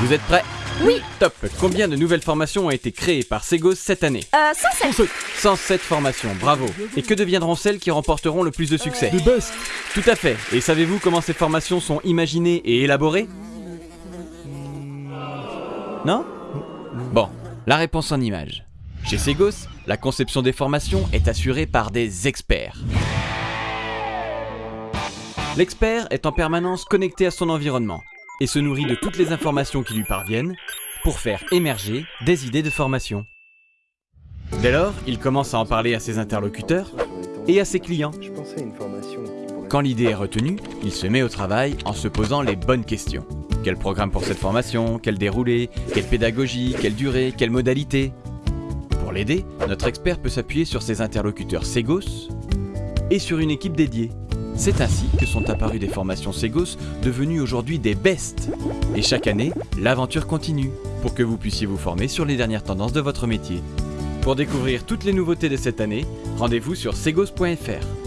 Vous êtes prêts? Oui. Top. Combien de nouvelles formations ont été créées par Segos cette année? Euh, 107. 107 formations, bravo. Et que deviendront celles qui remporteront le plus de succès? The best. Tout à fait. Et savez-vous comment ces formations sont imaginées et élaborées? Non? Bon, la réponse en images. Chez Segos, la conception des formations est assurée par des experts. L'expert est en permanence connecté à son environnement et se nourrit de toutes les informations qui lui parviennent pour faire émerger des idées de formation. Dès lors, il commence à en parler à ses interlocuteurs et à ses clients. Quand l'idée est retenue, il se met au travail en se posant les bonnes questions. Quel programme pour cette formation? Quel déroulé? Quelle pédagogie? Quelle durée? Quelle modalité? Pour l'aider, notre expert peut s'appuyer sur ses interlocuteurs Segos et sur une équipe dédiée. C'est ainsi que sont apparues des formations Segos devenues aujourd'hui des best. Et chaque année, l'aventure continue pour que vous puissiez vous former sur les dernières tendances de votre métier. Pour découvrir toutes les nouveautés de cette année, rendez-vous sur segos.fr.